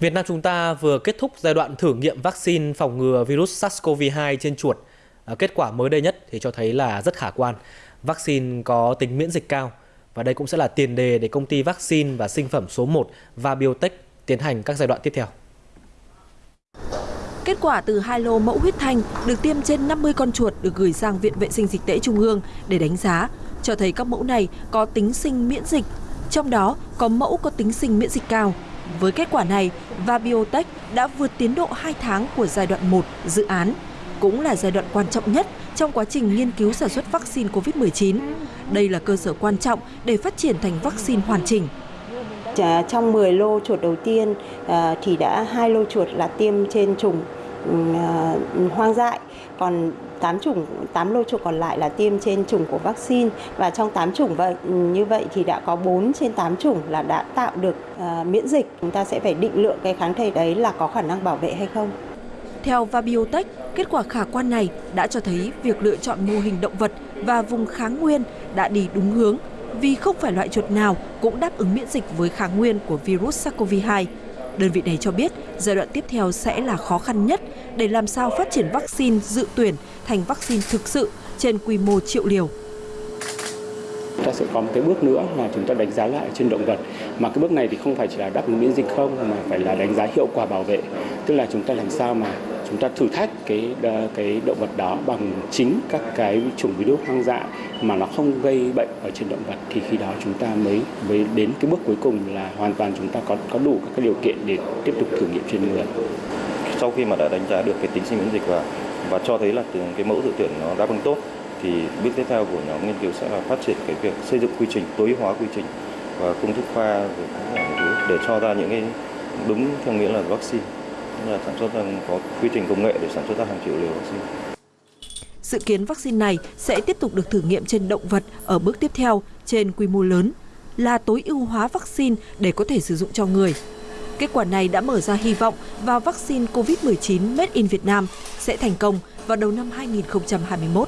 Việt Nam chúng ta vừa kết thúc giai đoạn thử nghiệm vaccine phòng ngừa virus SARS-CoV-2 trên chuột. À, kết quả mới đây nhất thì cho thấy là rất khả quan. Vaccine có tính miễn dịch cao và đây cũng sẽ là tiền đề để công ty vaccine và sinh phẩm số 1 và Biotech tiến hành các giai đoạn tiếp theo. Kết quả từ hai lô mẫu huyết thanh được tiêm trên 50 con chuột được gửi sang Viện Vệ sinh Dịch tễ Trung ương để đánh giá, cho thấy các mẫu này có tính sinh miễn dịch, trong đó có mẫu có tính sinh miễn dịch cao. Với kết quả này, và Biotech đã vượt tiến độ 2 tháng của giai đoạn 1 dự án, cũng là giai đoạn quan trọng nhất trong quá trình nghiên cứu sản xuất vaccine COVID-19. Đây là cơ sở quan trọng để phát triển thành vaccine hoàn chỉnh. Trong 10 lô chuột đầu tiên à, thì đã hai lô chuột là tiêm trên trùng Ừ, ờ, hoang dại, còn 8 chủng 8 lô chủng còn lại là tiêm trên chủng của vaccine và trong 8 chủng vậy ừ, như vậy thì đã có 4 trên 8 chủng là đã tạo được uh, miễn dịch. Chúng ta sẽ phải định lượng cái kháng thể đấy là có khả năng bảo vệ hay không. Theo Vabiotech, kết quả khả quan này đã cho thấy việc lựa chọn mô hình động vật và vùng kháng nguyên đã đi đúng hướng vì không phải loại chuột nào cũng đáp ứng miễn dịch với kháng nguyên của virus SARS-CoV-2. Đơn vị này cho biết, giai đoạn tiếp theo sẽ là khó khăn nhất để làm sao phát triển vaccine dự tuyển thành vaccine thực sự trên quy mô triệu liều. Ta sẽ có một cái bước nữa là chúng ta đánh giá lại trên động vật. Mà cái bước này thì không phải chỉ là đáp ứng miễn dịch không, mà phải là đánh giá hiệu quả bảo vệ. Tức là chúng ta làm sao mà chúng ta thử thách cái ờ, cái động vật đó bằng chính các cái chủng virus hoang dại mà nó không gây bệnh ở trên động vật, thì khi đó chúng ta mới mới đến cái bước cuối cùng là hoàn toàn chúng ta có có đủ các cái điều kiện để tiếp tục thử nghiệm trên người. Sau khi mà đã đánh giá được cái tính sinh miễn dịch và và cho thấy là cái mẫu dự tuyển nó đáp ứng tốt, thì bước tiếp theo của nhóm nghiên cứu sẽ là phát triển cái việc xây dựng quy trình, tối hóa quy trình và công thức pha để cho ra những cái đúng theo nghĩa là vaccine là sản xuất ra có quy trình công nghệ để sản xuất ra hàng triệu liều vaccine. Dự kiến vaccine này sẽ tiếp tục được thử nghiệm trên động vật ở bước tiếp theo, trên quy mô lớn, là tối ưu hóa vaccine để có thể sử dụng cho người. Kết quả này đã mở ra hy vọng vào vaccine COVID-19 Made in Việt Nam sẽ thành công vào đầu năm 2021.